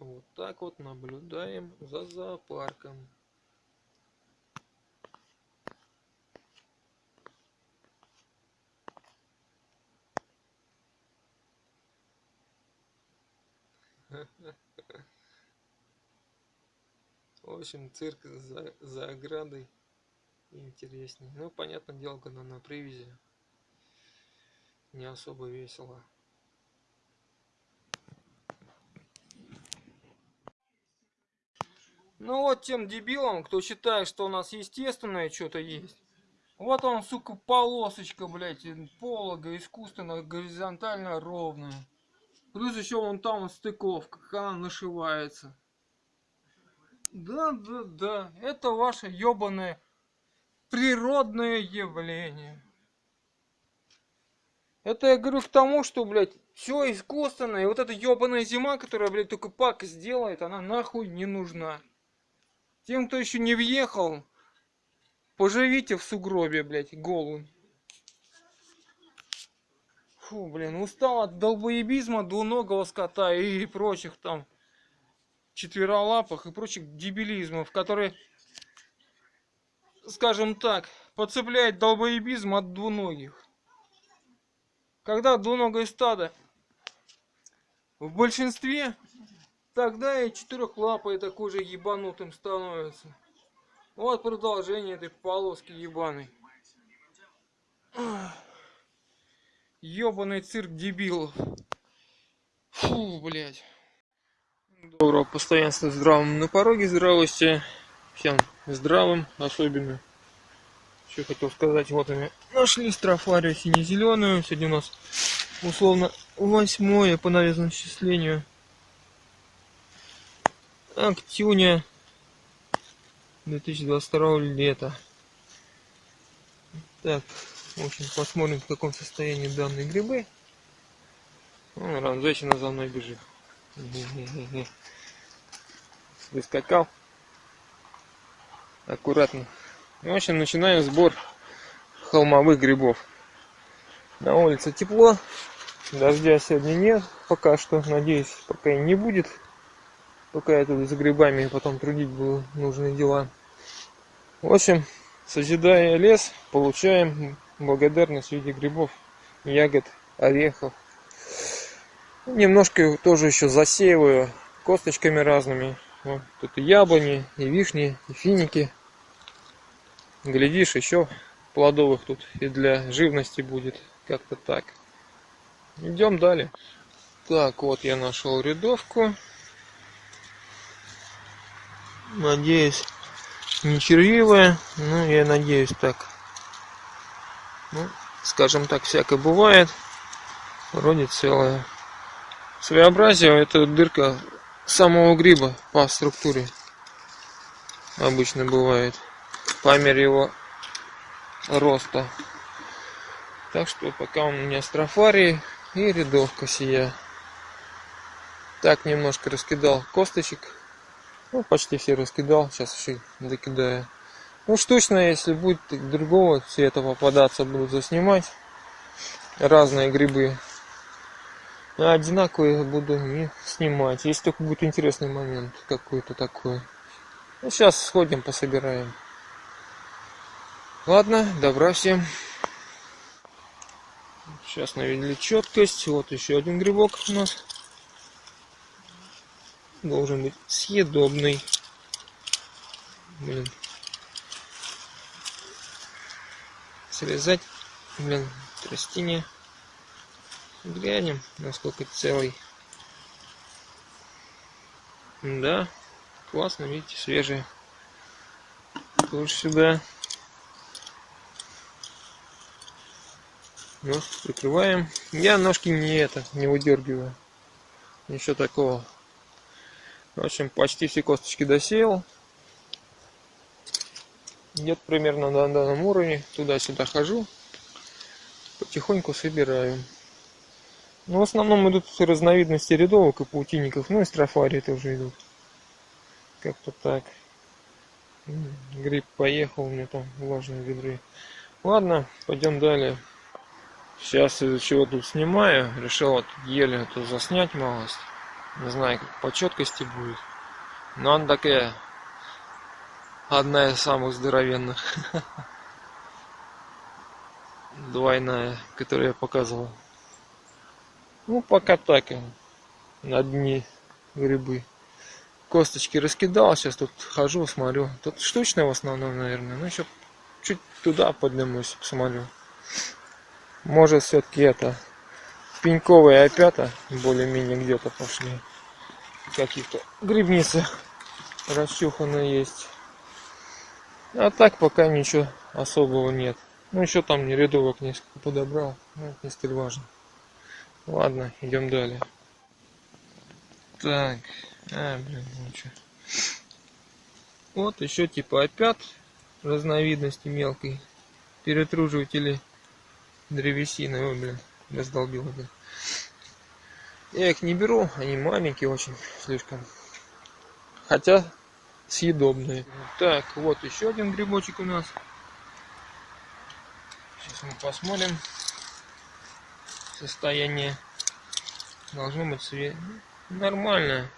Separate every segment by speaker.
Speaker 1: Вот так вот наблюдаем за зоопарком. В общем, цирк за, за оградой интереснее. Ну, понятное дело, когда на привязи не особо весело. Ну вот тем дебилам, кто считает, что у нас естественное что-то есть. Вот он, сука, полосочка, блядь, полога искусственно, горизонтально ровная. Плюс еще вон там стыковка, как она нашивается. Да, да, да, это ваше ебаное природное явление. Это я говорю к тому, что, блядь, все искусственное. И вот эта ебаная зима, которая, блядь, только пак сделает, она нахуй не нужна. Тем, кто еще не въехал, поживите в сугробе, блядь, голым. Фу, блин, устал от долбоебизма двуногого скота и прочих там четверолапых и прочих дебилизмов, которые, скажем так, подцепляет долбоебизм от двуногих. Когда двуногое стадо в большинстве Тогда и четырехлапый такой же ебанутым становится. Вот продолжение этой полоски ебаной. Ебаный цирк дебилов. Фу, блядь. Доброго постоянства здравым на пороге здравости. Всем здравым, особенно. Что хотел сказать, вот мы нашли строфарию сине-зеленую. Сегодня у нас условно восьмое по навезному счислению Актюня 2022 лета. Так, в общем, посмотрим, в каком состоянии данные грибы. Вон, ранзечина за мной бежит. Выскакал. Аккуратно. В общем, начинаем сбор холмовых грибов. На улице тепло. Дождя сегодня нет пока что. Надеюсь, пока и не будет пока я тут за грибами потом трудить буду нужные дела. В общем, созидая лес, получаем благодарность в виде грибов, ягод, орехов. Немножко тоже еще засеиваю косточками разными. Вот, тут и яблони, и вишни, и финики. Глядишь, еще плодовых тут и для живности будет. Как-то так. Идем далее. Так, вот я нашел рядовку. Надеюсь, не червивая. Ну, я надеюсь так. Ну, скажем так, всякое бывает. Вроде целая. Своеобразие это дырка самого гриба по структуре. Обычно бывает. По мере его роста. Так что пока у меня строфарий и рядовка сия. Так немножко раскидал косточек ну, почти все раскидал, сейчас еще докидаю. Ну, штучно, если будет другого цвета попадаться, буду заснимать. Разные грибы. А одинаковые буду не снимать. Если только будет интересный момент какой-то такой. Ну, сейчас сходим, пособираем. Ладно, добра всем. Сейчас навели четкость. Вот еще один грибок у нас должен быть съедобный. Блин. Срезать, блин, тростине. Глянем, насколько целый. Да, классно, видите, свежие. Тоже сюда. Нос прикрываем. Я ножки не это, не выдергиваю. Ничего такого. В общем, почти все косточки досеял. Где-то примерно на данном уровне. Туда-сюда хожу. Потихоньку собираю. Ну, в основном идут разновидности рядовок и паутинников. Ну и строфарии тоже идут. Как-то так. Гриб поехал, у меня там влажные ведры. Ладно, пойдем далее. Сейчас из-за чего тут снимаю. Решил вот еле это заснять малость. Не знаю, как по четкости будет. Но она такая одна из самых здоровенных. Двойная, которую я показывал. Ну, пока так. На дне грибы. Косточки раскидал, сейчас тут хожу, смотрю. Тут штучная в основном, наверное. Ну, еще чуть туда поднимусь, посмотрю. Может, все-таки это пеньковые опята более-менее где-то пошли. Какие-то грибницы расчуханные есть. А так пока ничего особого нет. Ну еще там не рядовок несколько подобрал. Но это не столь важно. Ладно, идем далее. Так, а, блин, ну что. Вот еще типа опят разновидности мелкой перетруживатели древесины. Ой, блин, раздолбил это. Я их не беру, они маленькие очень слишком. Хотя съедобные. Так, вот еще один грибочек у нас. Сейчас мы посмотрим состояние. Должно быть свет. Нормально.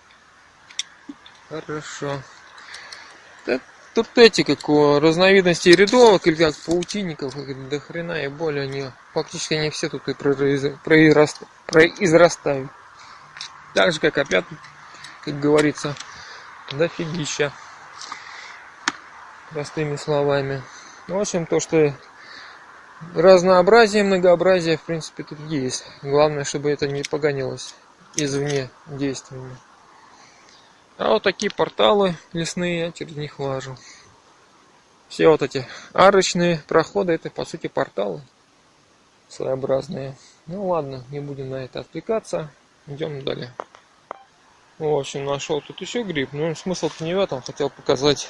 Speaker 1: Хорошо. Так, тут эти как у разновидностей рядовок или как паутинников, как до хрена и более они фактически они все тут и произрастают. Так же как опять, как говорится, дофигища. Простыми словами. В общем, то, что разнообразие, многообразие, в принципе, тут есть. Главное, чтобы это не погонялось извне действиями. А вот такие порталы лесные, я через них лажу. Все вот эти арочные проходы, это по сути порталы своеобразные. Ну ладно, не будем на это отвлекаться. Идем далее. В общем, нашел тут еще гриб. Ну, смысл не в этом. Хотел показать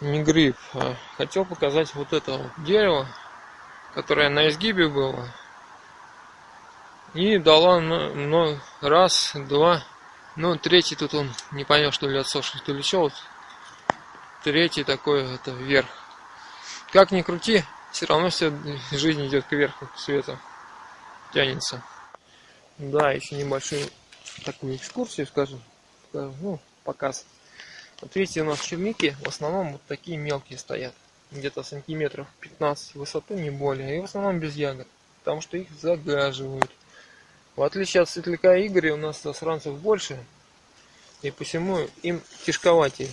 Speaker 1: не гриб, а хотел показать вот это вот дерево, которое на изгибе было. И дала ну, раз, два, ну, третий тут он не понял, что ли отсохший, то ли что. Вот. Третий такой, это вверх. Как ни крути, все равно все жизнь идет кверху, к свету. Тянется. Да, еще небольшую такую экскурсию, скажем. Ну, показ. Вот видите, у нас черники в основном вот такие мелкие стоят. Где-то сантиметров 15 в высоту, не более. И в основном без ягод. Потому что их загаживают. В отличие от светляка Игоря, у нас засранцев больше. И посему им тяжковатее.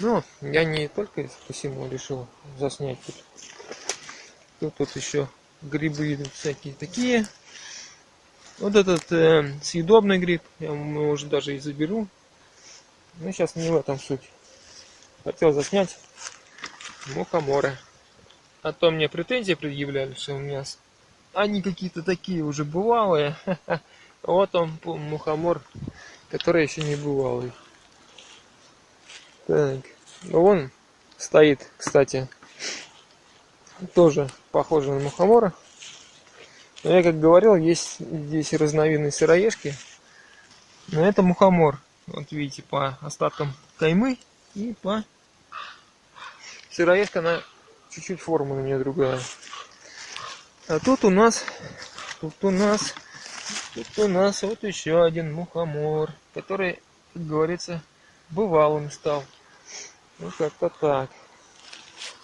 Speaker 1: Ну, я не только посему решил заснять тут. Тут вот еще грибы всякие такие. Вот этот э, съедобный гриб, я его уже даже и заберу. Ну, сейчас не в этом суть. Хотел заснять мухоморы. А то мне претензии предъявляли, что у меня они какие-то такие уже бывалые. Вот он, мухомор, который еще не бывалый. Так, он стоит, кстати, тоже похоже на мухомора. Но я как говорил, есть здесь разновидность сыроежки. Но это мухомор. Вот видите, по остаткам каймы и по сыроежка, она чуть-чуть форма на нее другая. А тут у нас, тут у нас, тут у нас вот еще один мухомор, который, как говорится, бывалым стал. Ну как-то так.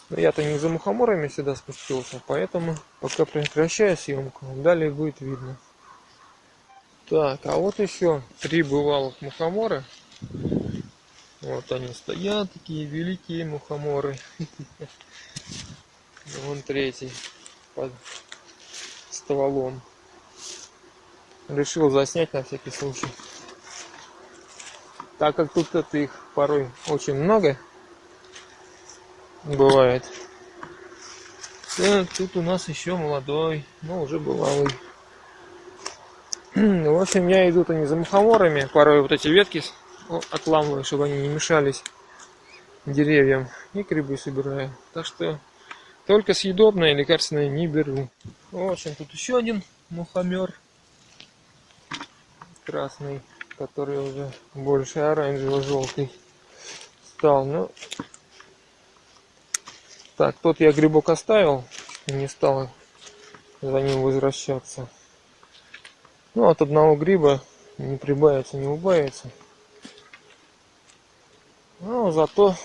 Speaker 1: Но я-то не за мухоморами сюда спустился, поэтому пока прекращаю съемку. Далее будет видно. Так, а вот еще три бывалых мухомора. Вот они стоят, такие великие мухоморы. Вон третий стволом. Решил заснять на всякий случай. Так как тут это их порой очень много бывает. Тут у нас еще молодой, но уже бывалый. В общем, я иду-то не за мухоморами, порой вот эти ветки отламываю, чтобы они не мешались деревьям, и грибы собираю. Так что только съедобное лекарственное не беру. В общем, тут еще один мухомер красный, который уже больше оранжево-желтый стал. Ну, так, тот я грибок оставил, не стал за ним возвращаться. Ну, от одного гриба не прибавится, не убавится. Но зато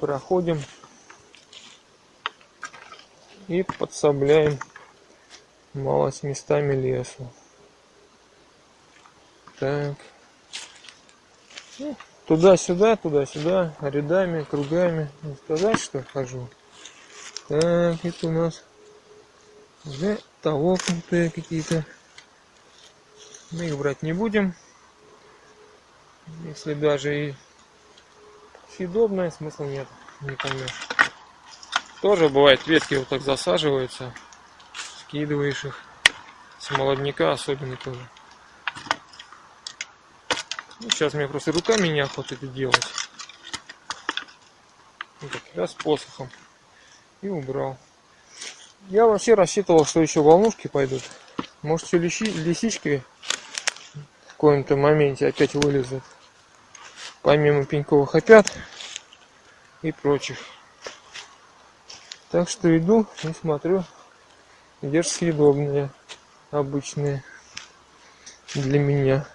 Speaker 1: проходим и подсобляем малость местами лесу. Так. Ну, туда-сюда, туда-сюда, рядами, кругами. Не сказать, что хожу. Так, это у нас уже толокнутые какие-то. Мы их брать не будем. Если даже и съедобное, смысла нет, не поймешь. Тоже бывает, ветки вот так засаживаются, скидываешь их. С молодняка особенно тоже. Ну, сейчас мне просто руками неохота это делать. Вот так, раз посохом. И убрал. Я вообще рассчитывал, что еще волнушки пойдут. Может, все лиси, лисички в каком-то моменте опять вылезут. Помимо пеньковых опят и прочих. Так что иду и смотрю, где же съедобные, обычные для меня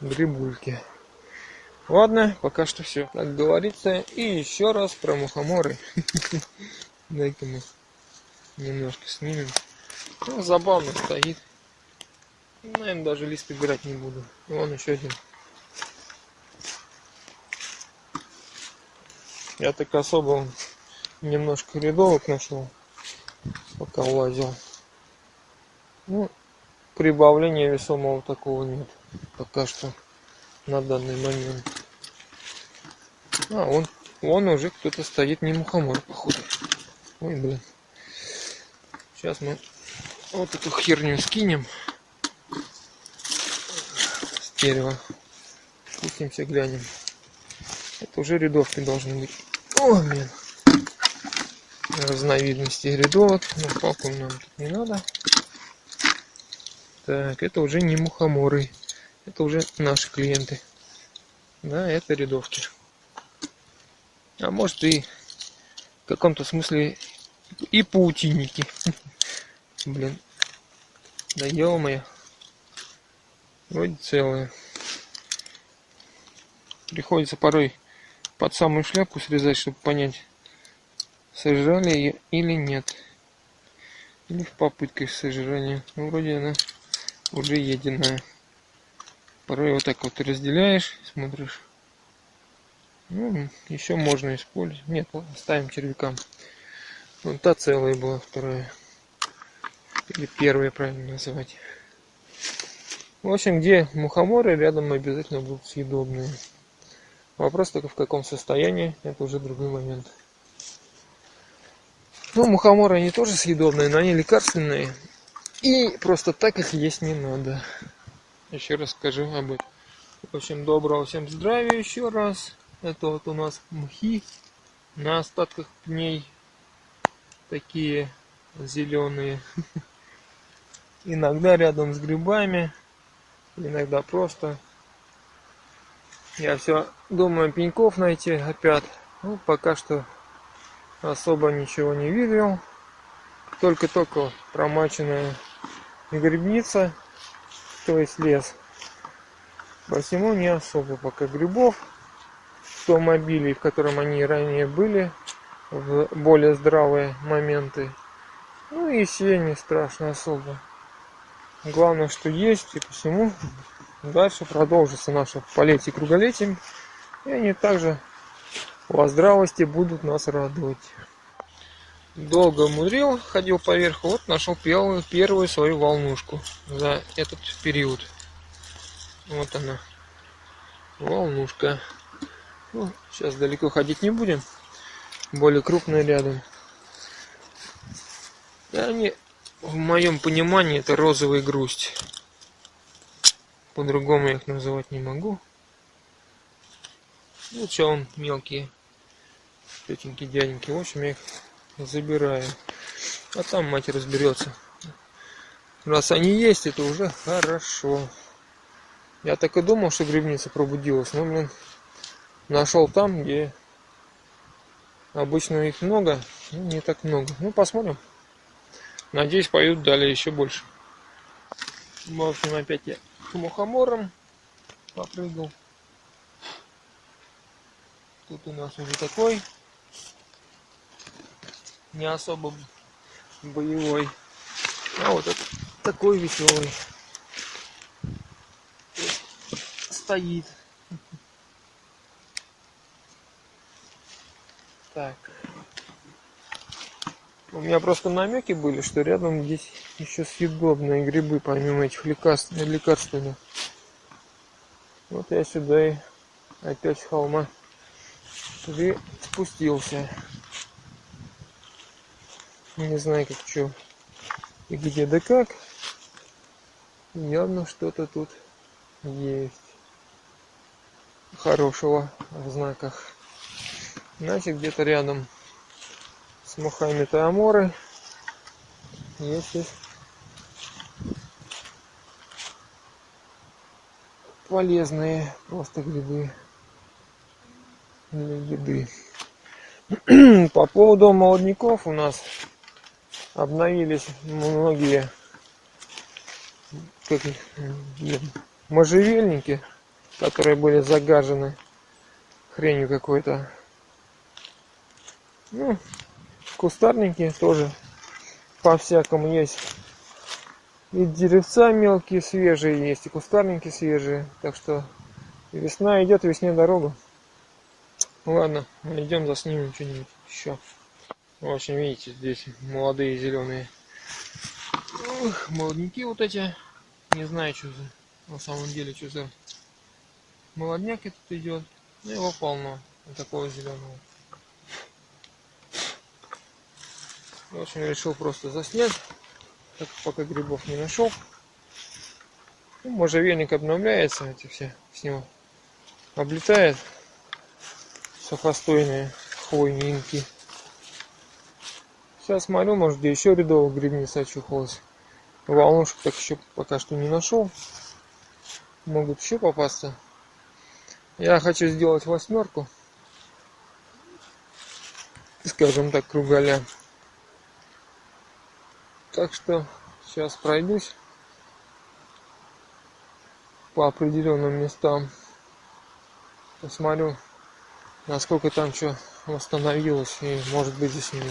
Speaker 1: грибульки. Ладно, пока что все. Как говорится, и еще раз про мухоморы. Дай-ка мы немножко снимем. Ну, забавно стоит. Наверное, даже лист убирать не буду. Вон еще один. Я так особо немножко рядовок нашел, пока лазил. Ну, прибавления весомого такого нет пока что на данный момент. А, он, он уже кто-то стоит, не мухомор, походу. Ой, блин. Сейчас мы вот эту херню скинем с дерева. Спустимся, глянем. Это уже рядовки должны быть. О, блин разновидности рядовок. Но палку нам тут не надо. Так, это уже не мухоморы. Это уже наши клиенты. Да, это рядовки. А может и в каком-то смысле и паутинники. Блин. Да ё Вроде целые. Приходится порой под самую шляпку срезать, чтобы понять, сожрали ее или нет. Или в попытках сожрания. Ну, вроде она уже единая. Порой вот так вот разделяешь, смотришь. Ну, еще можно использовать. Нет, оставим червякам. Вот та целая была, вторая. Или первая, правильно называть. В общем, где мухоморы, рядом обязательно будут съедобные. Вопрос только в каком состоянии, это уже другой момент. Ну, мухоморы они тоже съедобные, но они лекарственные. И просто так их есть не надо. Еще раз скажу об этом. В общем, доброго всем здравия еще раз. Это вот у нас мхи на остатках пней. Такие зеленые. Иногда рядом с грибами. Иногда просто. Я все думаю пеньков найти опять. Ну, пока что особо ничего не видел. Только-только промаченная грибница, то есть лес. Посему не особо пока грибов. В том мобиле, в котором они ранее были, в более здравые моменты. Ну и все не страшно особо. Главное, что есть, и посему дальше продолжится наше полетие круголетием. И они также во здравости будут нас радовать. Долго мудрил, ходил поверху, вот нашел первую, первую свою волнушку за этот период. Вот она, волнушка. Ну, сейчас далеко ходить не будем, более крупные рядом. Да, они, в моем понимании, это розовая грусть. По-другому я их называть не могу. Ну, что он мелкие тетеньки, дяденьки. В общем, я их забираю. А там мать разберется. Раз они есть, это уже хорошо. Я так и думал, что грибница пробудилась. Но, блин, нашел там, где обычно их много, ну, не так много. Ну, посмотрим. Надеюсь, поют далее еще больше. В общем, опять я к мухоморам попрыгал. Тут у нас уже такой не особо боевой. А вот этот такой веселый. Стоит. Так. У меня просто намеки были, что рядом здесь еще съедобные грибы, помимо этих лекарств, лекарственных. Вот я сюда и опять с холма спустился. Не знаю, как что и где да как. Явно что-то тут есть хорошего в знаках. Значит, где-то рядом с мухами Тааморы есть полезные просто грибы для еды. По поводу молодняков у нас обновились многие как, можжевельники, которые были загажены хренью какой-то. Ну, кустарники тоже по-всякому есть. И деревца мелкие, свежие есть, и кустарники свежие. Так что весна идет, весне дорога. Ладно, идем заснимем что-нибудь еще. В общем, видите, здесь молодые зеленые Ох, молодняки вот эти. Не знаю, что за на самом деле, что за молодняк этот идет. Ну его полно, вот такого зеленого. В общем, решил просто заснять, так пока грибов не нашел. Ну, можжевельник обновляется, эти все с него облетает сухостойные хвойники. Сейчас смотрю, может где еще рядовых грибница очухалась. Волнушек так еще пока что не нашел. Могут еще попасться. Я хочу сделать восьмерку. Скажем так, кругаля. Так что сейчас пройдусь по определенным местам. Посмотрю, насколько там что восстановилось и может быть не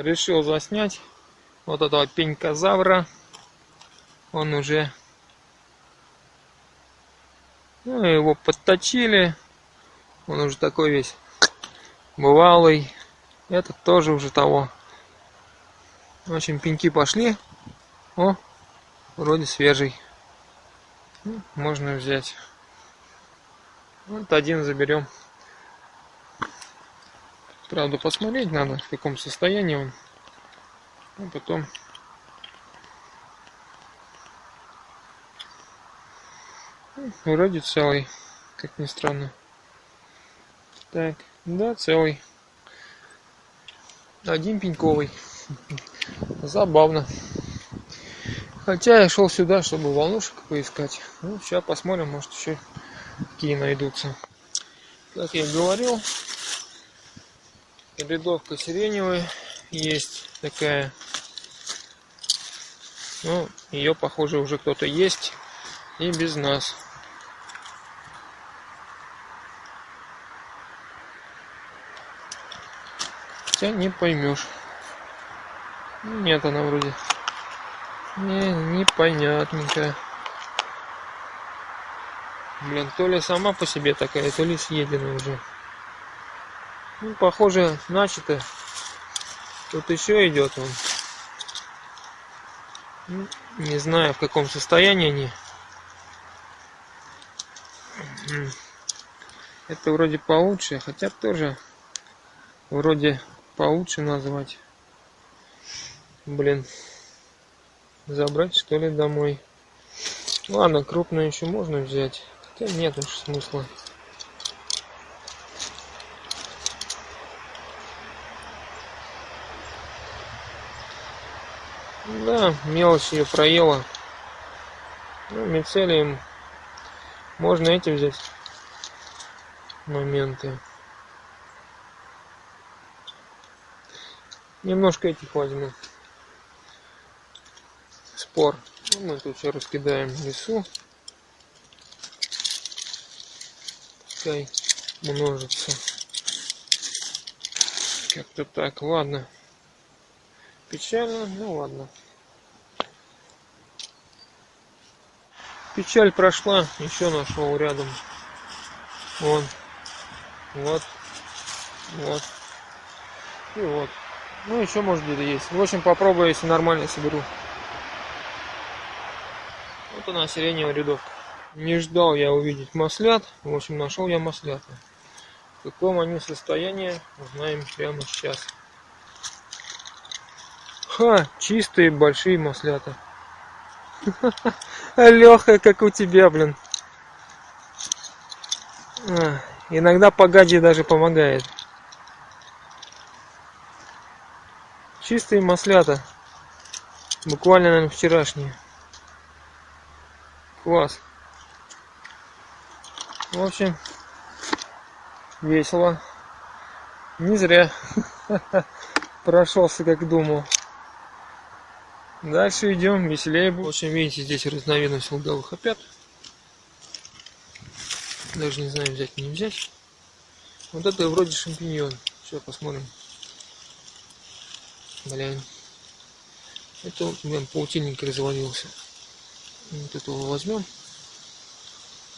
Speaker 1: решил заснять. Вот этого пенькозавра. Он уже ну его подточили. Он уже такой весь бывалый. Этот тоже уже того в общем пеньки пошли о вроде свежий ну, можно взять вот один заберем Правда, посмотреть надо, в каком состоянии он. А потом ну, вроде целый, как ни странно. Так, да, целый. Один пеньковый. Забавно. Хотя я шел сюда, чтобы волнушек поискать. Ну, сейчас посмотрим, может еще какие найдутся. Как я говорил, рядовка сиреневая есть такая. Ну, ее, похоже, уже кто-то есть и без нас. Хотя не поймешь. Нет, она вроде не, непонятненькая. Блин, то ли сама по себе такая, то ли съедена уже. Ну, похоже, начато. Тут еще идет он. Ну, не знаю, в каком состоянии они. Это вроде получше, хотя тоже вроде получше назвать. Блин. Забрать что ли домой. Ладно, крупную еще можно взять. Хотя нет уж смысла. Да, мелочь ее проела. Ну, мицелием можно эти взять моменты. Немножко этих возьму. Спор. Ну, мы тут все раскидаем лесу. Пускай множится. Как-то так, ладно. Печально, ну ладно. Печаль прошла, еще нашел рядом. Вон. Вот. Вот. И вот. Ну, еще может где-то есть. В общем, попробую, если нормально соберу. Вот она, сиреневая рядовка. Не ждал я увидеть маслят. В общем, нашел я маслята. В каком они состоянии, узнаем прямо сейчас. Ха, чистые большие маслята. Леха, как у тебя, блин. А, иногда погади даже помогает. Чистые маслята. Буквально, наверное, вчерашние. Класс. В общем, весело. Не зря прошелся, как думал. Дальше идем, веселее будет. В общем, видите, здесь разновидность луговых опят. Даже не знаю, взять не взять. Вот это вроде шампиньон. Сейчас посмотрим. Блин. Это вот, блин, паутинник развалился. Вот этого возьмем.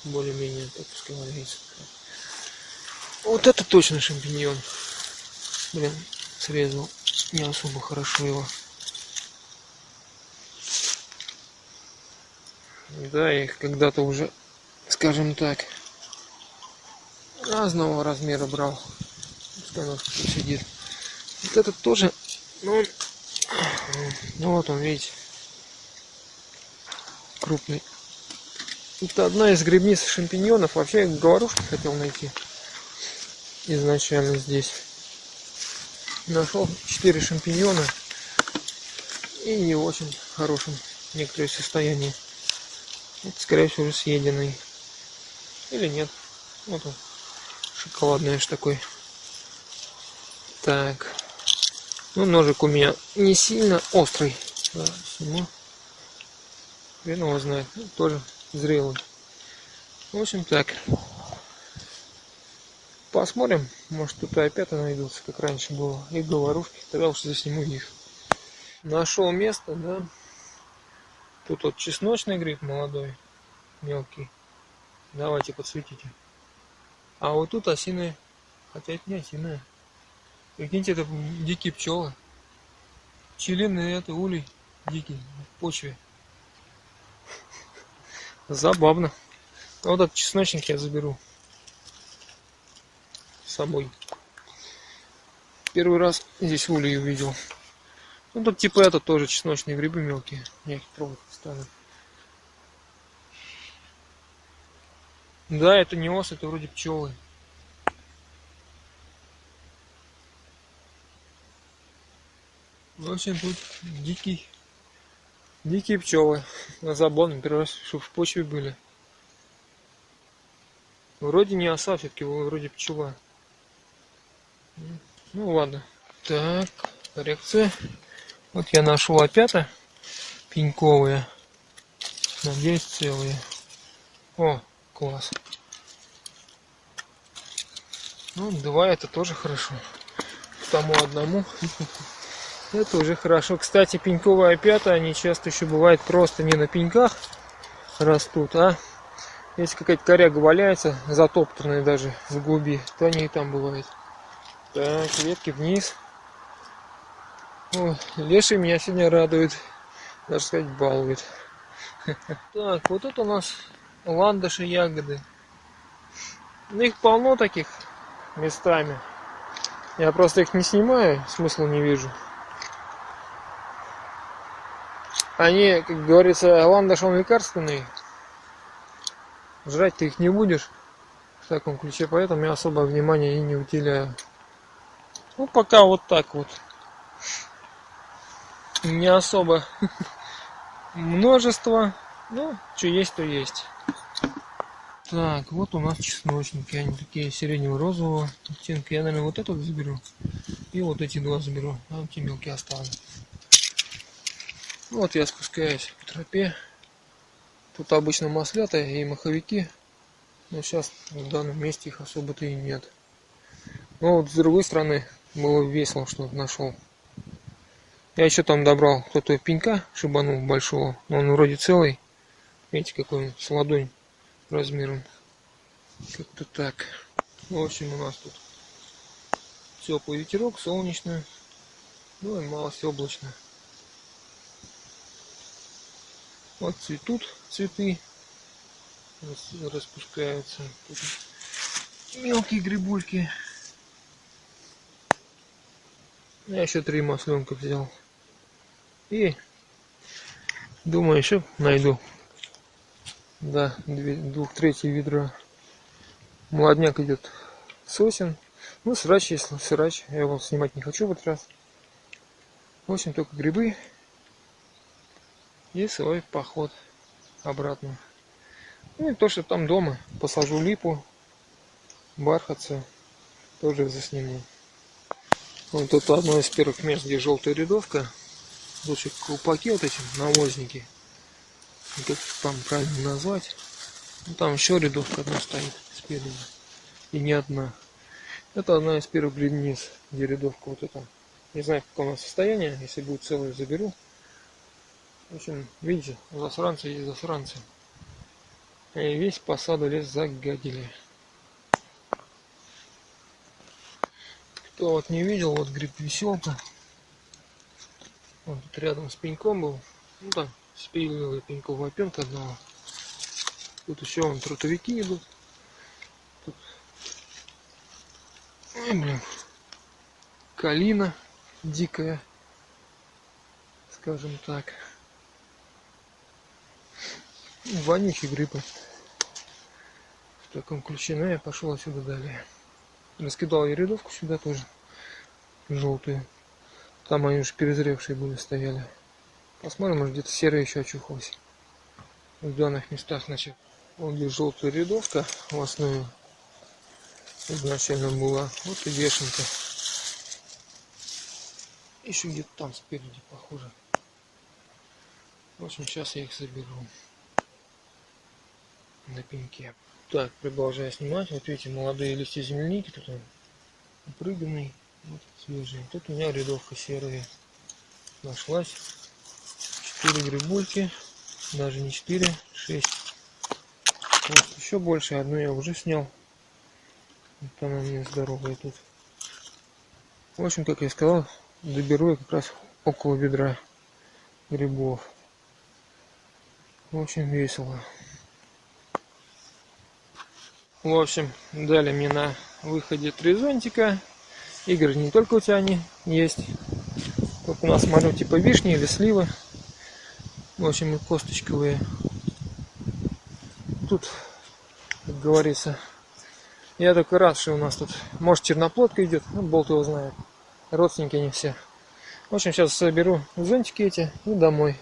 Speaker 1: Более-менее так пускай. Вот это точно шампиньон. Блин, срезал не особо хорошо его. Да, я их когда-то уже, скажем так, разного размера брал. Сидит. Вот этот тоже, ну, ну вот он, видите, крупный. Это одна из грибниц шампиньонов. Вообще я говорушки хотел найти изначально здесь. Нашел 4 шампиньона и не очень хорошем некоторое состоянии. Это, скорее всего, уже съеденный. Или нет. Вот он. Шоколадный аж такой. Так. Ну, ножик у меня не сильно острый. Да, сниму. Хрен тоже зрелый. В общем, так. Посмотрим. Может, тут опять найдутся, как раньше было. И говорушки. Тогда уж засниму их. Нашел место, да. Тут вот чесночный гриб молодой, мелкий. Давайте подсветите. А вот тут осиные. Хотя это не осиная. Прикиньте, это дикие пчелы. Пчелиный это улей дикий в почве. Забавно. Вот этот чесночник я заберу с собой. Первый раз здесь улей увидел. Ну тут типа это тоже чесночные грибы мелкие. Я их трогать стану. Да, это не ос, это вроде пчелы. В общем, тут дикий, дикие пчелы. На забон, первый раз, в почве были. Вроде не оса, все-таки вроде пчела. Ну ладно. Так, коррекция. Вот я нашел опята пеньковые. Надеюсь, целые. О, класс. Ну, два это тоже хорошо. Тому одному. Это уже хорошо. Кстати, пеньковые опята, они часто еще бывают просто не на пеньках растут, а если какая-то коряга валяется, затоптанная даже в глуби, то они и там бывают. Так, ветки вниз. О, леший меня сегодня радует. Даже сказать, балует. Так, вот это у нас ландыши ягоды. Ну, их полно таких местами. Я просто их не снимаю, смысла не вижу. Они, как говорится, ландыш он лекарственный. Жрать ты их не будешь в таком ключе, поэтому я особо внимания и не уделяю. Ну, пока вот так вот не особо множество. Ну, что есть, то есть. Так, вот у нас чесночники. Они такие сиренево-розового оттенка. Я, наверное, вот этот заберу. И вот эти два заберу. А те мелкие оставлю. Вот я спускаюсь по тропе. Тут обычно маслята и маховики. Но сейчас в данном месте их особо-то и нет. Но вот с другой стороны было весело, что нашел. Я еще там добрал кто-то пенька шибанул большого. Но он вроде целый. Видите, какой он с ладонь размером. Как-то так. В общем, у нас тут теплый ветерок, солнечно. Ну и малость облачно. Вот цветут цветы. Распускаются. Тут мелкие грибульки. Я еще три масленка взял. И думаю, еще найду. Да, двух третий ведра. Молодняк идет сосен. Ну, срач, если срач. Я его снимать не хочу в этот раз. В общем, только грибы. И свой поход обратно. Ну и то, что там дома. Посажу липу, бархатцы. Тоже засниму. Вот это одно из первых мест, где желтая рядовка. Лучше колпаки вот эти, навозники. Как там правильно назвать. Ну, там еще рядовка одна стоит спереди. И не одна. Это одна из первых бледниц, где рядовка вот эта. Не знаю, в каком состоянии. Если будет целую, заберу. В общем, видите, засранцы есть засранцы. И весь посаду лес загадили. Кто вот не видел, вот гриб веселка. Он тут рядом с пеньком был. Ну там спилил пенькового опенка одного. Тут еще вон трутовики идут. Тут... Ой, блин. Калина дикая. Скажем так. Вонючие грибы. В таком ключе. Но ну, я пошел отсюда далее. Раскидал я рядовку сюда тоже. Желтую. Там они уже перезревшие были, стояли. Посмотрим, может где-то серая еще очухалась. В данных местах, значит, вот где желтая рядовка в основе изначально была. Вот и вешенка. Еще где-то там спереди, похоже. В общем, сейчас я их заберу на пеньке. Так, продолжаю снимать. Вот видите, молодые листья земляники. Тут он упрыганный, вот свежий. Тут у меня рядовка серая нашлась. Четыре грибульки. Даже не четыре, шесть. Вот, еще больше. Одну я уже снял. Вот она мне здоровая тут. В общем, как я сказал, доберу я как раз около ведра грибов. Очень весело. В общем, дали мне на выходе три зонтика. Игорь, не только у тебя они есть. Тут у нас, смотрю, типа вишни или сливы. В общем, и косточковые. Тут, как говорится, я только рад, что у нас тут, может, черноплодка идет, ну, болт его знает. Родственники они все. В общем, сейчас соберу зонтики эти и домой.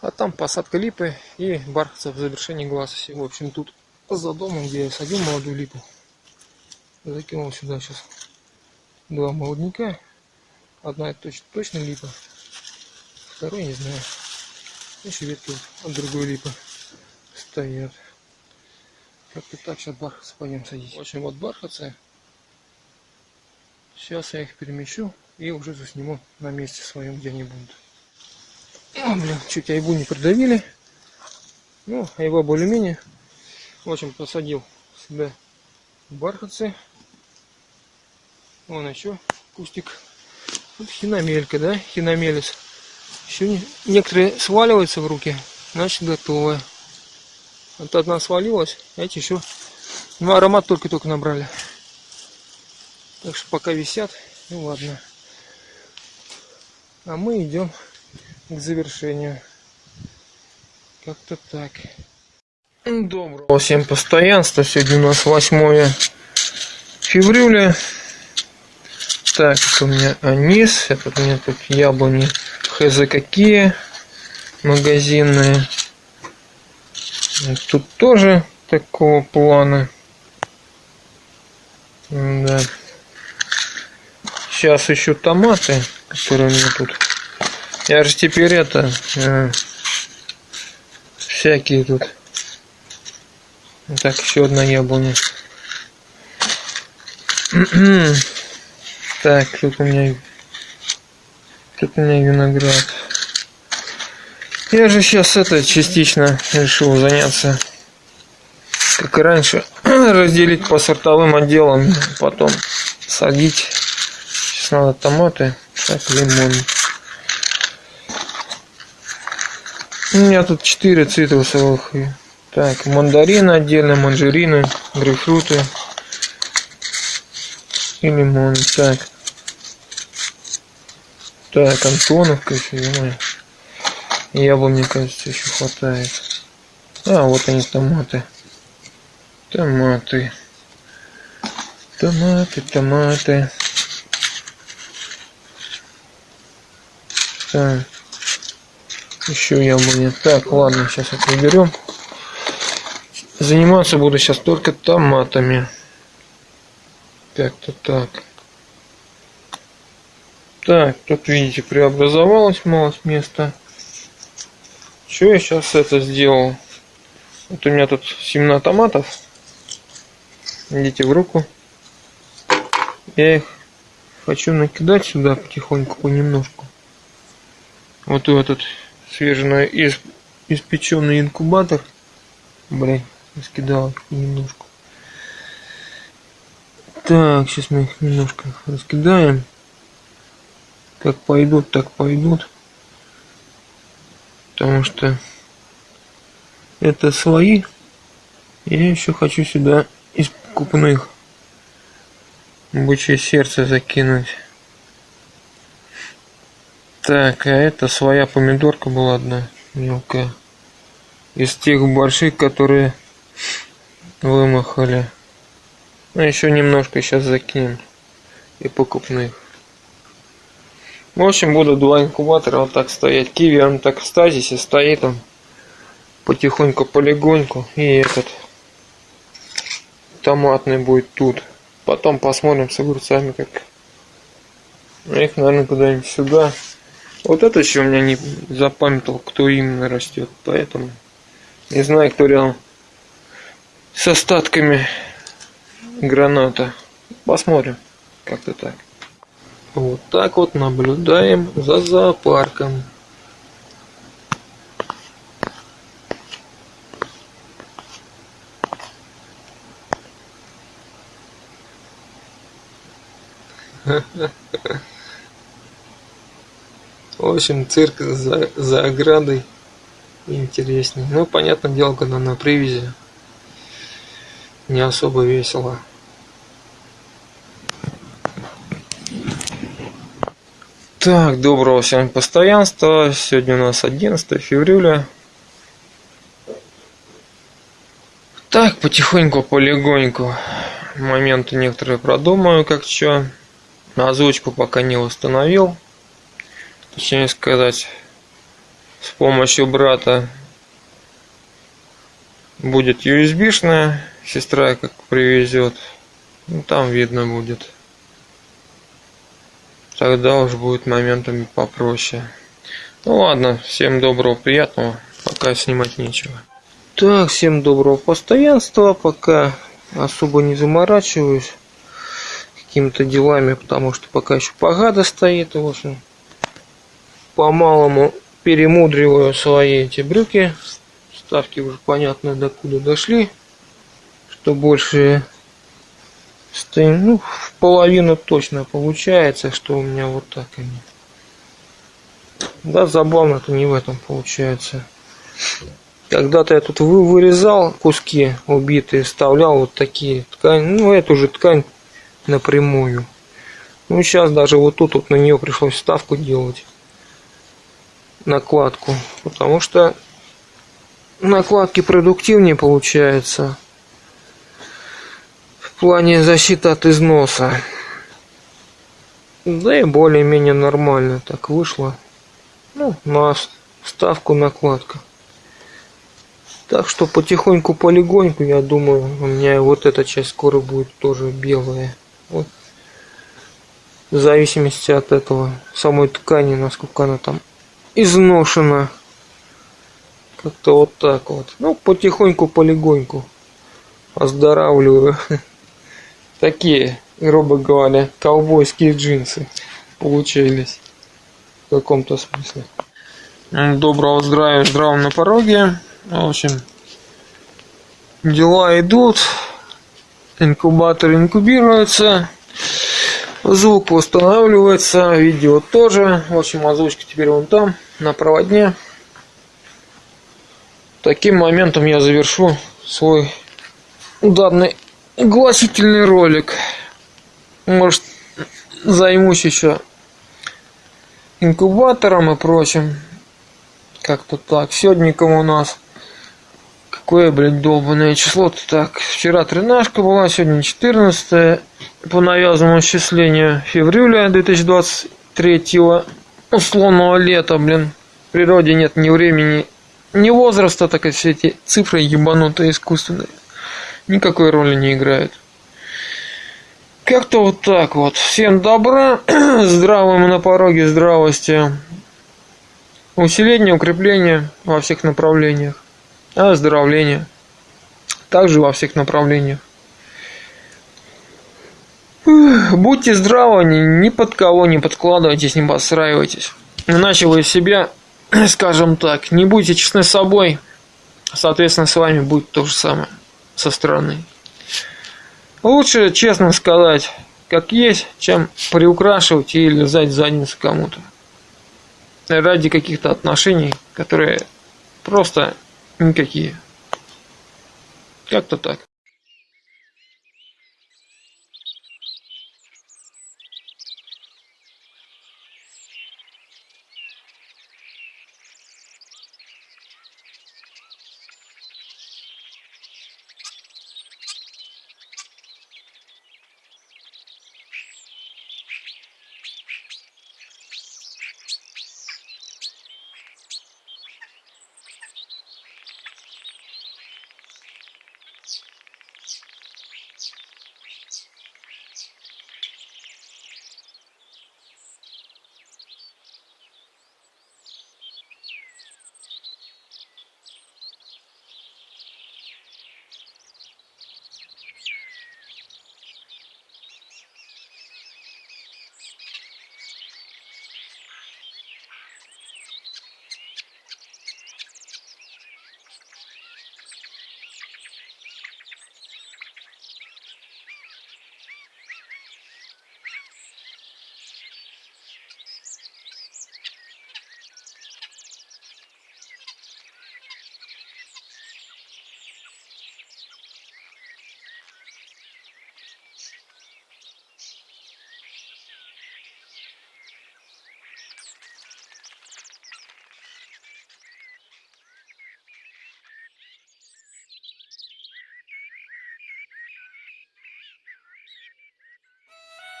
Speaker 1: А там посадка липы и бархатцев в завершении глаза. В общем, тут за домом, где я садил молодую липу. Закинул сюда сейчас два молодняка. Одна точно, точно липа. Второй не знаю. Еще ветки от другой липы стоят. Как-то так сейчас бархатцы пойдем садить. В общем, вот бархатцы. Сейчас я их перемещу и уже засниму на месте своем, где они будут. О, блин, чуть айбу не придавили. Ну, айба более-менее в общем, посадил себе бархатцы. Вон еще кустик. Вот хиномелька, да, хиномелец. Еще не, некоторые сваливаются в руки, значит готовы. Вот одна свалилась, эти еще, ну аромат только-только набрали. Так что пока висят, ну ладно. А мы идем к завершению. Как-то так. Доброго всем постоянства. Сегодня у нас 8 февраля. Так, это у меня анис. Это у меня тут яблони хз какие. Магазинные. Тут тоже такого плана. Да. Сейчас ищу томаты, которые у меня тут Я же теперь это... Э, всякие тут. Так, еще одна яблоня. так, тут у меня... Тут у меня виноград. Я же сейчас это частично решил заняться, как и раньше, разделить по сортовым отделам, потом садить. Сейчас надо томаты, так, лимон. У меня тут 4 цитрусовых. Так, мандарины отдельно, манжурины, грейпфруты и лимон. Так. Так, Антоновка еще, ё Яблок, мне кажется, еще хватает. А, вот они, томаты. Томаты. Томаты, томаты. Так. Еще яблони. Так, ладно, сейчас это уберем. Заниматься буду сейчас только томатами. Так-то так. Так, тут, видите, преобразовалось мало места. Что я сейчас это сделал? Вот у меня тут семена томатов. Идите в руку. Я их хочу накидать сюда потихоньку, понемножку. Вот в этот свежий испеченный инкубатор. Блин, раскидал немножко. Так, сейчас мы их немножко раскидаем. Как пойдут, так пойдут. Потому что это свои. Я еще хочу сюда из покупных бычье сердце закинуть. Так, а это своя помидорка была одна мелкая. Из тех больших, которые вымахали. Ну, еще немножко сейчас закинем. И покупных. В общем, буду два инкубатора вот так стоять. Киви, он так в стазисе стоит, он потихоньку, полегоньку. И этот томатный будет тут. Потом посмотрим с огурцами, как их, наверное, куда-нибудь сюда. Вот это еще у меня не запамятовал, кто именно растет. Поэтому не знаю, кто рядом с остатками граната. Посмотрим. Как-то так. Вот так вот наблюдаем за зоопарком. В общем, цирк за, за оградой интереснее. Ну, понятное дело, когда на привязи не особо весело. Так, доброго всем постоянства. Сегодня у нас 11 февраля. Так, потихоньку, полегоньку. Моменты некоторые продумаю, как что. Озвучку пока не установил точнее сказать, с помощью брата будет USB-шная, сестра как привезет, ну, там видно будет. Тогда уж будет моментами попроще. Ну ладно, всем доброго, приятного, пока снимать нечего. Так, всем доброго постоянства, пока особо не заморачиваюсь какими-то делами, потому что пока еще погода стоит, в общем, по-малому перемудриваю свои эти брюки. Ставки уже понятно докуда дошли. Что больше ну, в половину точно получается, что у меня вот так они. Да, забавно-то не в этом получается. Когда-то я тут вырезал куски убитые, вставлял вот такие ткани, ну эту же ткань напрямую. Ну сейчас даже вот тут вот на нее пришлось вставку делать накладку, потому что накладки продуктивнее получается плане защиты от износа. Да и более-менее нормально так вышло. Ну, на ставку накладка. Так что потихоньку, полегоньку, я думаю, у меня вот эта часть скоро будет тоже белая. Вот. В зависимости от этого, самой ткани, насколько она там изношена. Как-то вот так вот. Ну, потихоньку, полегоньку оздоравливаю. Такие, грубо говоря, ковбойские джинсы получились в каком-то смысле. Доброго здравия, здравом на пороге. В общем, дела идут, инкубатор инкубируется, звук восстанавливается, видео тоже. В общем, озвучка теперь вон там, на проводне. Таким моментом я завершу свой данный гласительный ролик. Может, займусь еще инкубатором и прочим. Как-то так. Сегодняком у нас какое, блядь, долбанное число-то так. Вчера тринашка была, сегодня 14 по навязанному исчислению февраля 2023 условного лета, блин. В природе нет ни времени, ни возраста, так и все эти цифры ебанутые искусственные никакой роли не играют. Как-то вот так вот. Всем добра, здравым на пороге здравости. Усиление, укрепление во всех направлениях. Оздоровление. Также во всех направлениях. Будьте здравы, ни под кого не подкладывайтесь, не подстраивайтесь. Иначе вы себя, скажем так, не будете честны с собой, соответственно, с вами будет то же самое со стороны. Лучше честно сказать, как есть, чем приукрашивать и лизать задницу кому-то. Ради каких-то отношений, которые просто никакие. Как-то так.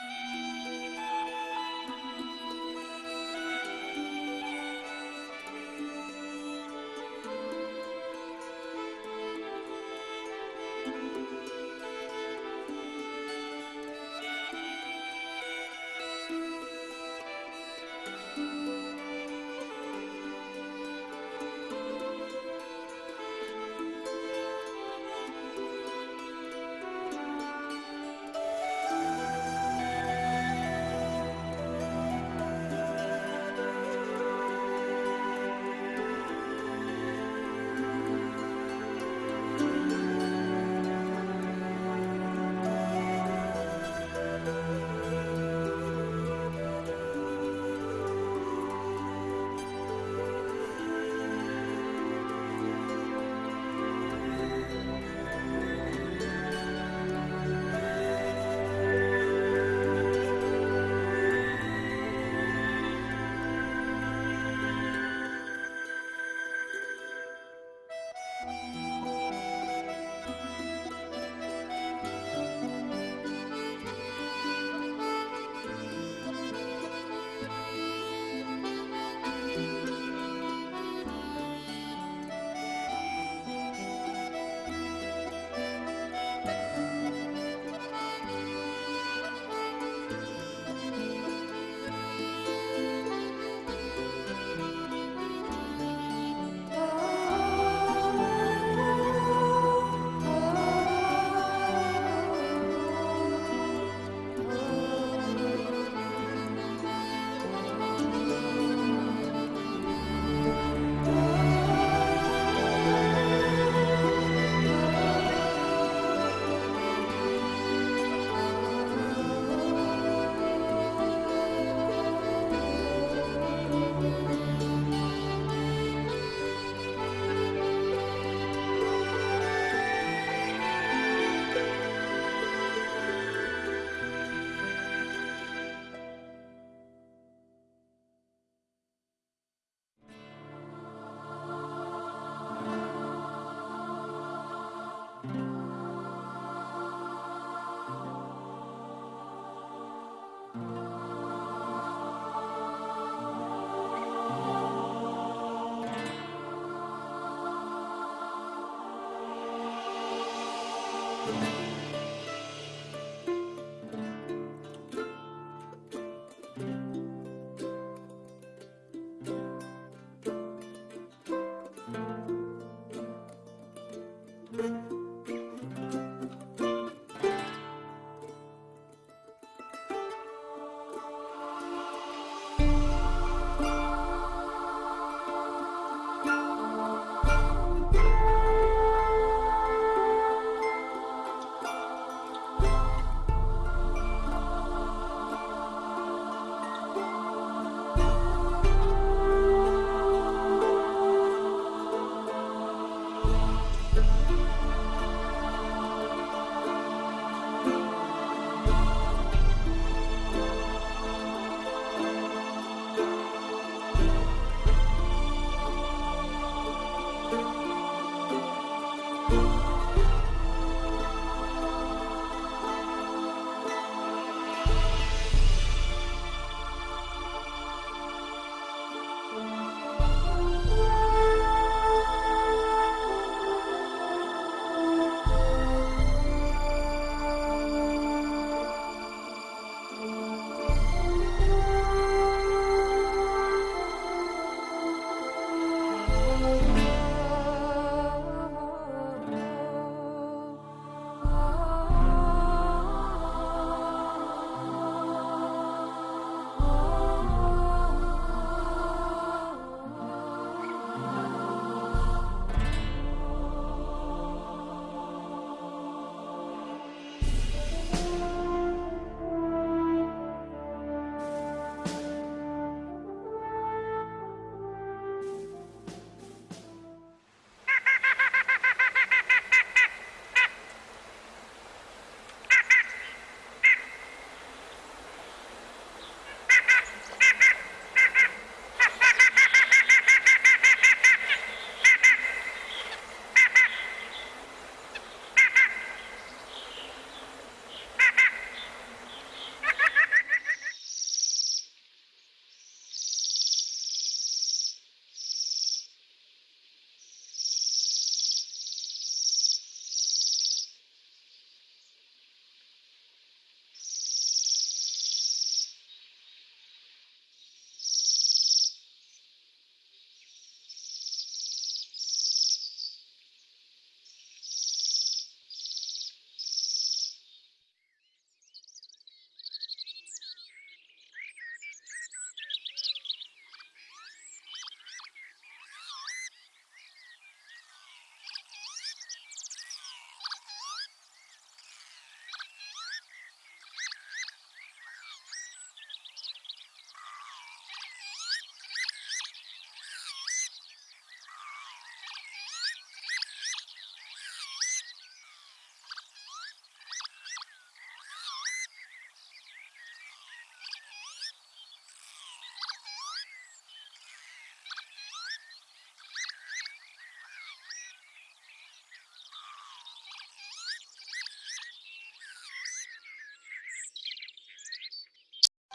Speaker 1: Yeah.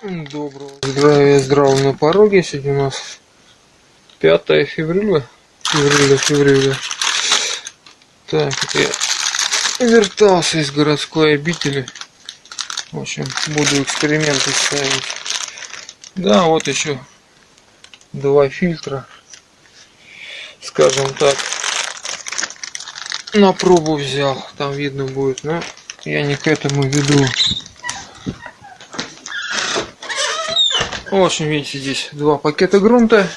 Speaker 1: Доброго здравия, здраво на пороге. Сегодня у нас 5 февраля. Февраля, февраля. Так, я вертался из городской обители. В общем, буду эксперименты ставить. Да, вот еще два фильтра. Скажем так. На пробу взял. Там видно будет, но я не к этому веду. В общем, видите, здесь два пакета грунта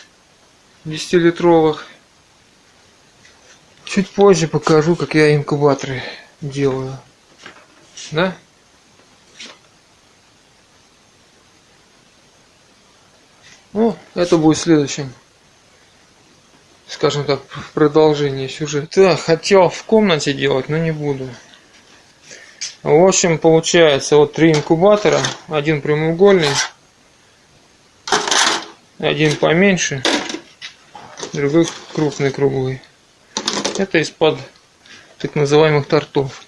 Speaker 1: 10-литровых. Чуть позже покажу, как я инкубаторы делаю. Да? Ну, это будет следующим, скажем так, продолжение сюжета. Да, хотел в комнате делать, но не буду. В общем, получается вот три инкубатора, один прямоугольный, один поменьше, другой крупный круглый. Это из-под так называемых тортов.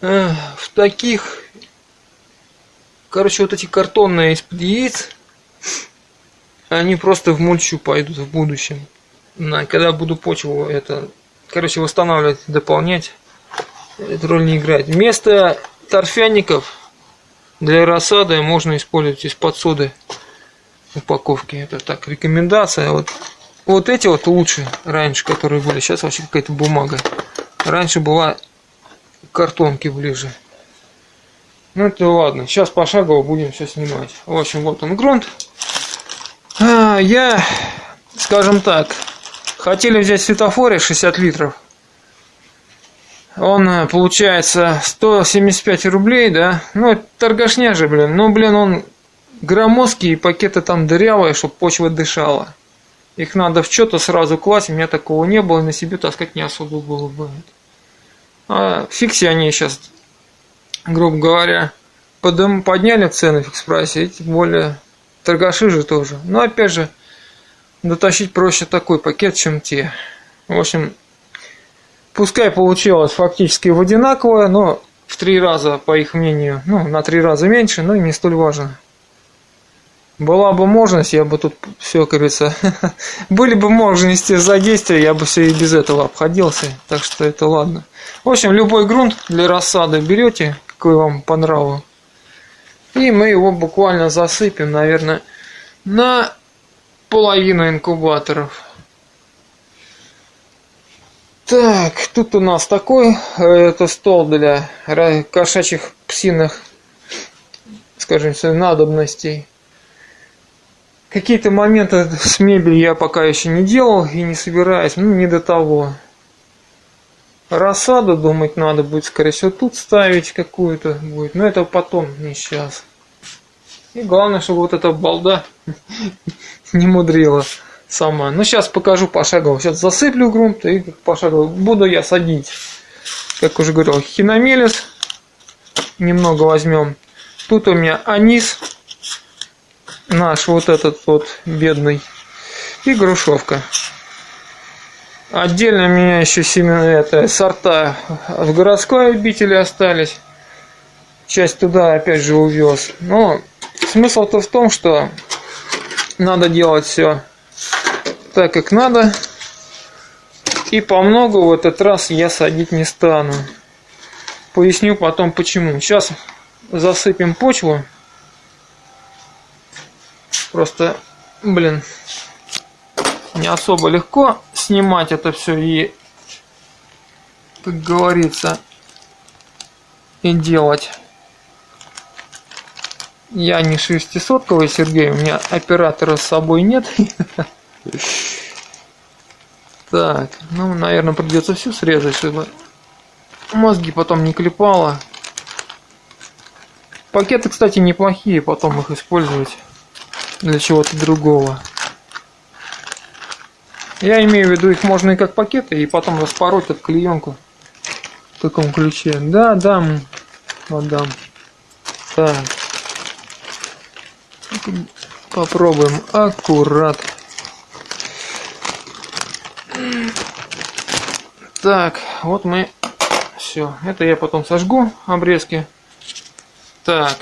Speaker 1: В таких, короче, вот эти картонные из-под яиц, они просто в мульчу пойдут в будущем. Когда буду почву это, короче, восстанавливать, дополнять, эту роль не играет. Вместо торфяников для рассады можно использовать из-под соды упаковки. Это так, рекомендация. Вот, вот эти вот лучше раньше, которые были. Сейчас вообще какая-то бумага. Раньше была картонки ближе. Ну это ладно. Сейчас пошагово будем все снимать. В общем, вот он грунт. А, я, скажем так, хотели взять светофоре 60 литров. Он, э, получается, 175 рублей, да? Ну, торгашня же, блин. Ну, блин, он громоздкий, и пакеты там дырявые, чтобы почва дышала. Их надо в что-то сразу класть, у меня такого не было, и на себе таскать не особо было бы. А фикси они сейчас, грубо говоря, подым, подняли цены в экспрессе, и тем более торгаши же тоже. Но опять же, дотащить проще такой пакет, чем те. В общем, пускай получилось фактически в одинаковое, но в три раза, по их мнению, ну, на три раза меньше, но и не столь важно. Была бы возможность, я бы тут все, как говорится, были бы возможности за действия, я бы все и без этого обходился. Так что это ладно. В общем, любой грунт для рассады берете, какой вам по нраву. И мы его буквально засыпем, наверное, на половину инкубаторов. Так, тут у нас такой, это стол для кошачьих псиных, скажем, надобностей. Какие-то моменты с мебелью я пока еще не делал и не собираюсь, ну не до того. Рассаду, думать, надо будет, скорее всего, тут ставить какую-то будет. Но это потом, не сейчас. И главное, чтобы вот эта балда не мудрила сама. Ну, сейчас покажу пошагово. Сейчас засыплю грунт и пошагово буду я садить. Как уже говорил, хиномелис немного возьмем. Тут у меня анис наш вот этот вот бедный и грушевка. Отдельно у меня еще семена, это сорта в городской обители остались. Часть туда опять же увез. Но смысл-то в том, что надо делать все так, как надо. И по много в этот раз я садить не стану. Поясню потом почему. Сейчас засыпем почву. Просто, блин, не особо легко снимать это все и, как говорится, и делать. Я не шестисотковый Сергей, у меня оператора с собой нет. Так, ну, наверное, придется все срезать, чтобы мозги потом не клепало. Пакеты, кстати, неплохие, потом их использовать для чего-то другого. Я имею в виду, их можно и как пакеты, и потом распороть от клеенку в таком ключе. Да, дам, отдам. Так. Попробуем аккурат. Так, вот мы все. Это я потом сожгу обрезки. Так,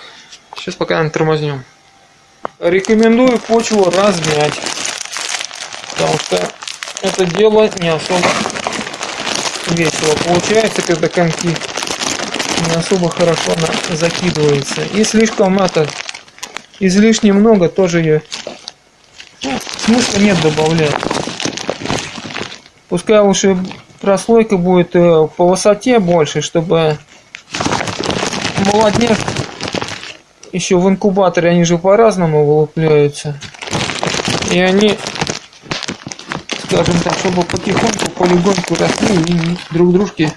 Speaker 1: сейчас пока не тормознем. Рекомендую почву размять. Потому что это дело не особо весело получается, когда комки не особо хорошо она закидывается. И слишком это излишне много тоже ее ну, смысла нет добавлять. Пускай лучше прослойка будет э, по высоте больше, чтобы молодняк еще в инкубаторе они же по-разному вылупляются. И они, скажем так, чтобы потихоньку, полигоньку росли и друг дружке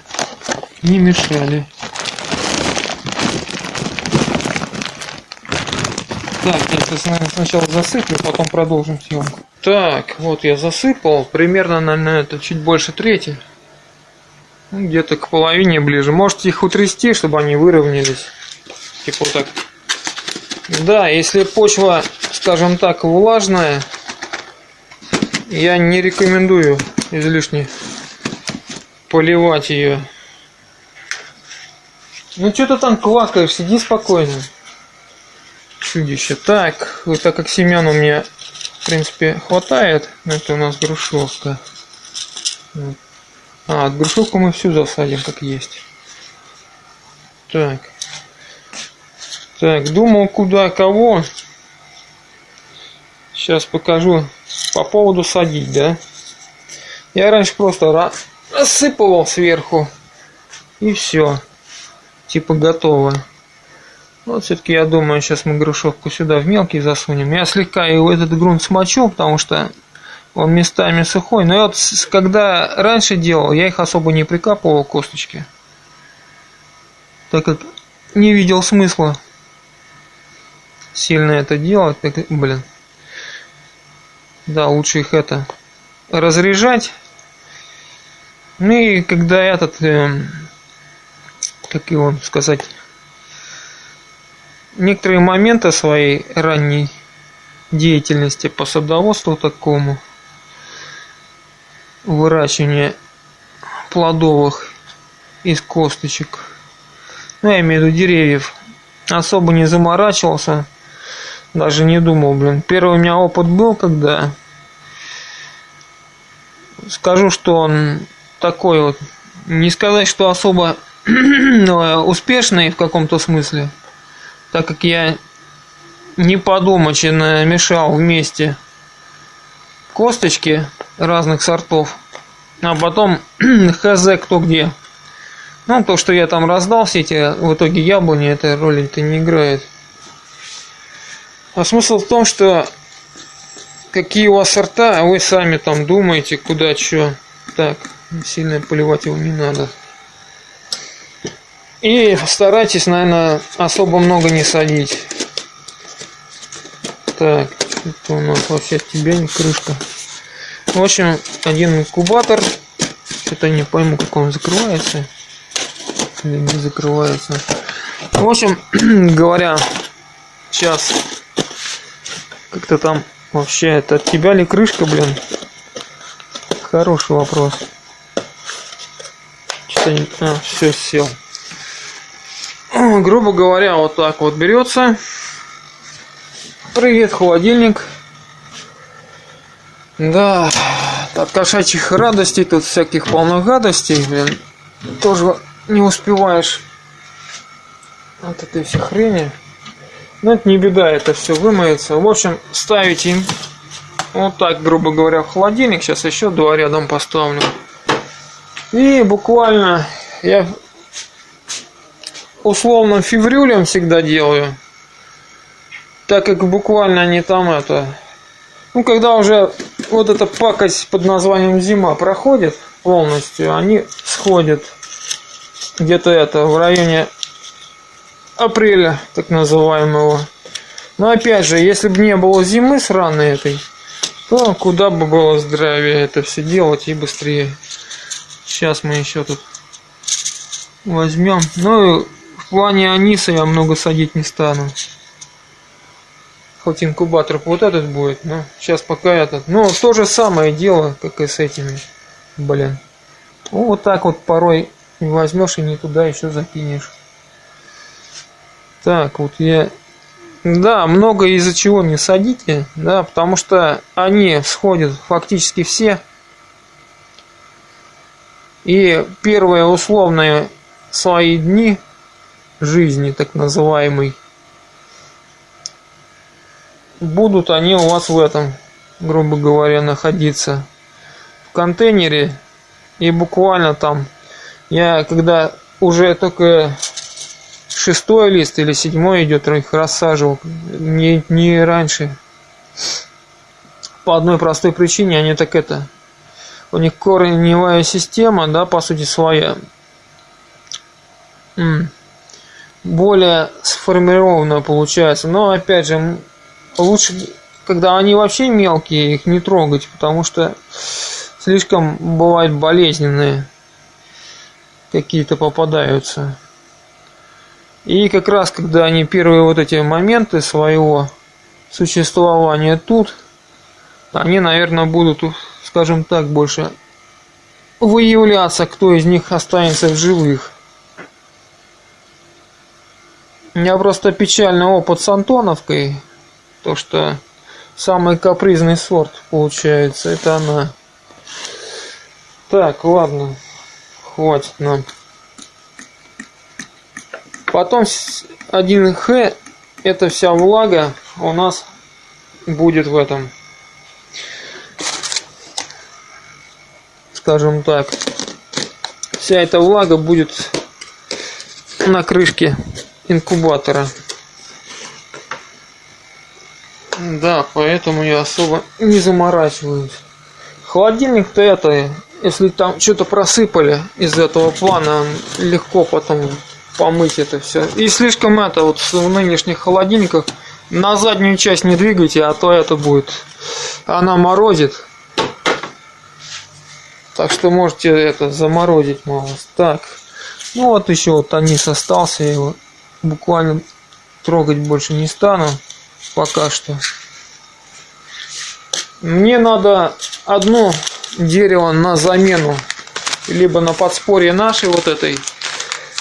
Speaker 1: не мешали. Так, я сейчас сначала засыплю, потом продолжим съемку. Так, вот я засыпал, примерно, наверное, это чуть больше трети. Ну, где-то к половине ближе. Можете их утрясти, чтобы они выровнялись. Типа вот так. Да, если почва, скажем так, влажная, я не рекомендую излишне поливать ее. Ну что ты там квакаешь, сиди спокойно чудище. Так, вот так как семян у меня, в принципе, хватает, это у нас грушевка. А, грушевку мы всю засадим, как есть. Так. Так, думал, куда кого. Сейчас покажу по поводу садить, да? Я раньше просто рассыпывал сверху и все. Типа готово. Вот все-таки я думаю, сейчас мы грушевку сюда в мелкий засунем. Я слегка его этот грунт смочу, потому что он местами сухой. Но я вот когда раньше делал, я их особо не прикапывал косточки. Так как не видел смысла сильно это делать. Так, блин. Да, лучше их это разряжать. Ну и когда этот, э, как его сказать, некоторые моменты своей ранней деятельности по садоводству такому, выращивания плодовых из косточек, ну, я имею в виду деревьев, особо не заморачивался, даже не думал, блин. Первый у меня опыт был, когда скажу, что он такой вот, не сказать, что особо успешный в каком-то смысле, так как я не подумочно мешал вместе косточки разных сортов, а потом хз кто где. Ну, то, что я там раздал все эти, в итоге яблони, этой роли-то не играет. А смысл в том, что какие у вас сорта, а вы сами там думаете, куда что. Так, сильно поливать его не надо. И старайтесь, наверное, особо много не садить. Так, это у нас вообще тебя не крышка. В общем, один инкубатор. Что-то не пойму, как он закрывается. Или не закрывается. В общем, говоря, сейчас как-то там вообще это от тебя ли крышка, блин? Хороший вопрос. Что-то не... А, все, сел. Грубо говоря, вот так вот берется. Привет, холодильник. Да, от кошачьих радостей, тут всяких полных гадостей, блин, тоже не успеваешь от этой всей хрени. Но это не беда, это все вымоется. В общем, ставите вот так, грубо говоря, в холодильник. Сейчас еще два рядом поставлю. И буквально я условно феврюлем всегда делаю. Так как буквально они там это... Ну, когда уже вот эта пакость под названием зима проходит полностью, они сходят где-то это в районе апреля, так называемого. Но опять же, если бы не было зимы сраной этой, то куда бы было здравие это все делать и быстрее. Сейчас мы еще тут возьмем. Ну, в плане аниса я много садить не стану. Хоть инкубатор вот этот будет, но сейчас пока этот. Но то же самое дело, как и с этими. Блин. Ну, вот так вот порой возьмешь и не туда еще закинешь. Так, вот я... Да, много из-за чего не садите, да, потому что они сходят фактически все. И первые условные свои дни жизни, так называемой, будут они у вас в этом, грубо говоря, находиться в контейнере. И буквально там, я когда уже только шестой лист или седьмой идет, их рассаживал. Не, не раньше. По одной простой причине они так это. У них корневая система, да, по сути своя. Более сформированная получается. Но опять же, лучше, когда они вообще мелкие, их не трогать, потому что слишком бывают болезненные какие-то попадаются. И как раз, когда они первые вот эти моменты своего существования тут, они, наверное, будут, скажем так, больше выявляться, кто из них останется в живых. У меня просто печальный опыт с Антоновкой, то что самый капризный сорт получается, это она. Так, ладно, хватит нам. Потом 1Х, эта вся влага у нас будет в этом, скажем так, вся эта влага будет на крышке инкубатора. Да, поэтому я особо не заморачиваюсь. Холодильник-то это, если там что-то просыпали из этого плана, легко потом помыть это все. И слишком это вот в нынешних холодильниках на заднюю часть не двигайте, а то это будет. Она морозит. Так что можете это заморозить малость. Так. Ну вот еще вот анис остался, я его буквально трогать больше не стану пока что. Мне надо одно дерево на замену, либо на подспорье нашей вот этой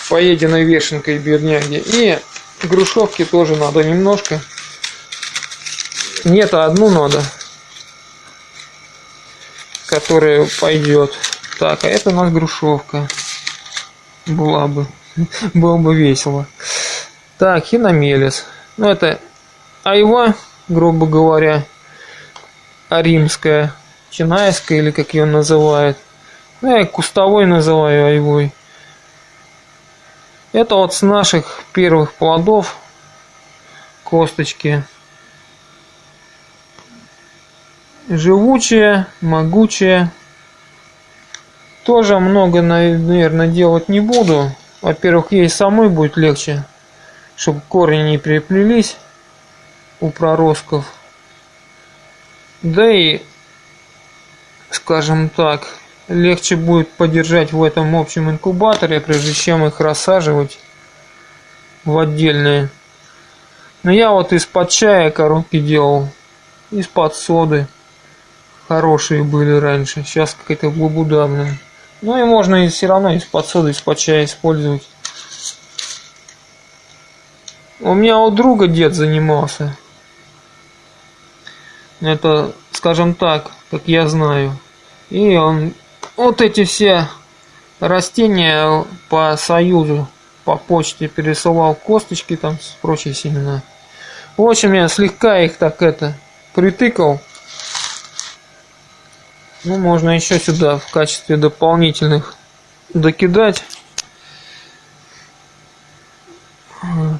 Speaker 1: поеденной вешенкой бедняги. И грушевки тоже надо немножко. Нет, а одну надо, которая пойдет. Так, а это у нас грушевка. Была бы. Было бы весело. Так, хиномелис. Ну, это айва, грубо говоря, а римская, чинайская, или как ее называют. Ну, я кустовой называю айвой. Это вот с наших первых плодов косточки. Живучие, могучие. Тоже много, наверное, делать не буду. Во-первых, ей самой будет легче, чтобы корни не переплелись у проростков. Да и, скажем так, легче будет подержать в этом общем инкубаторе, прежде чем их рассаживать в отдельные. Но я вот из-под чая коробки делал, из-под соды. Хорошие были раньше, сейчас какая-то глубудавная. Ну и можно и все равно из-под соды, из-под чая использовать. У меня у друга дед занимался. Это, скажем так, как я знаю. И он вот эти все растения по союзу, по почте пересылал косточки там с прочие семена. В общем, я слегка их так это притыкал. Ну, можно еще сюда в качестве дополнительных докидать.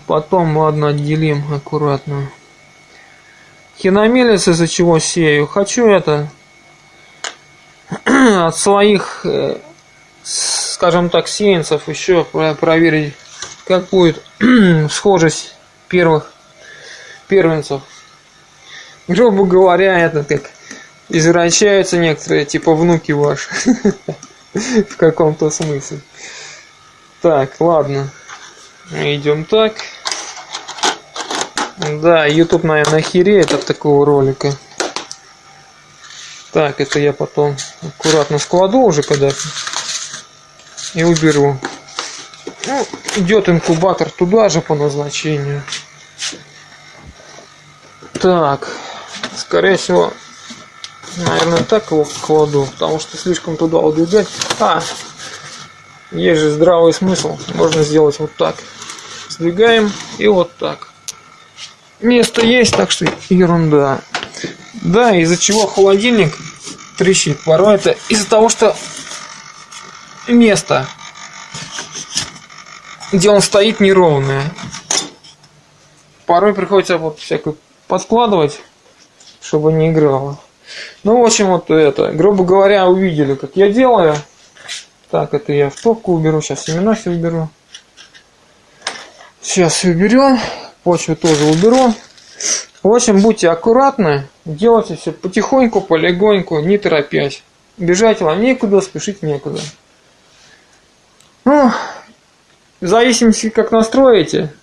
Speaker 1: Потом, ладно, отделим аккуратно. Хиномелец из-за чего сею. Хочу это от своих, э, скажем так, сеянцев еще проверить, как будет схожесть первых первенцев. Грубо говоря, это как извращаются некоторые, типа внуки ваши. В каком-то смысле. Так, ладно. Идем так. Да, YouTube, наверное, охереет от такого ролика. Так, это я потом аккуратно складу уже когда и уберу. Ну, идет инкубатор туда же по назначению. Так, скорее всего, наверное, так его кладу, потому что слишком туда удвигать. А, есть же здравый смысл, можно сделать вот так. Сдвигаем и вот так. Место есть, так что ерунда. Да, из-за чего холодильник трещит. Порой это из-за того, что место, где он стоит, неровное. Порой приходится вот всякую подкладывать, чтобы не играло. Ну, в общем, вот это. Грубо говоря, увидели, как я делаю. Так, это я в топку уберу. Сейчас семена все уберу. Сейчас все уберем почву тоже уберу. В общем, будьте аккуратны, делайте все потихоньку, полегоньку, не торопясь. Бежать вам некуда, спешить некуда. Ну, в зависимости, как настроите.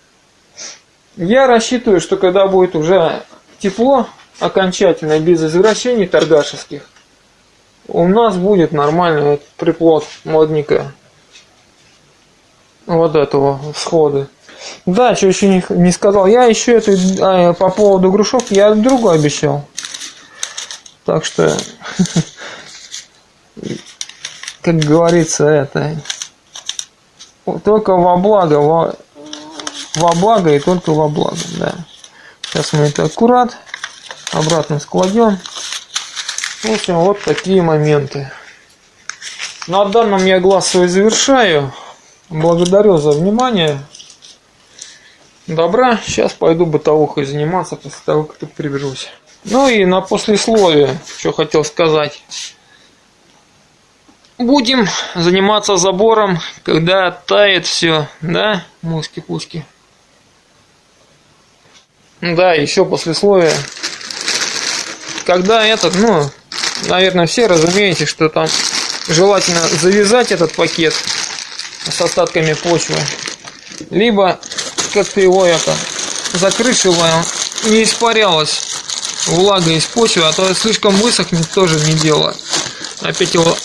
Speaker 1: Я рассчитываю, что когда будет уже тепло, окончательно, без извращений торгашеских, у нас будет нормальный приплод модника вот этого всхода. Да, что еще не, не сказал. Я еще это а, по поводу грушевки, я другу обещал. Так что, как говорится, это только во благо, во, во благо и только во благо, да. Сейчас мы это аккурат обратно складем. В общем, вот такие моменты. На данном я глаз свой завершаю. Благодарю за внимание. Добра. Сейчас пойду бытовухой заниматься после того, как тут приберусь. Ну и на послесловие, что хотел сказать. Будем заниматься забором, когда тает все, да, муски-пуски. Да, еще послесловие. Когда этот, ну, наверное, все разумеете, что там желательно завязать этот пакет с остатками почвы, либо как-то его это чтобы не испарялась влага из почвы, а то слишком высохнет тоже не дело. Опять его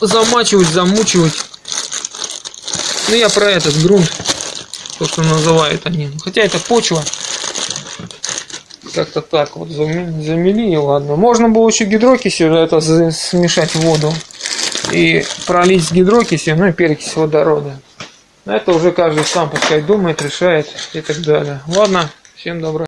Speaker 1: замачивать, замучивать. Ну я про этот грунт, то что называют они. Хотя это почва. Как-то так вот замели и ладно. Можно было еще гидрокисью это смешать воду и пролить с гидрокисью, ну и перекись водорода. Это уже каждый сам пускай думает, решает и так далее. Ладно, всем добра.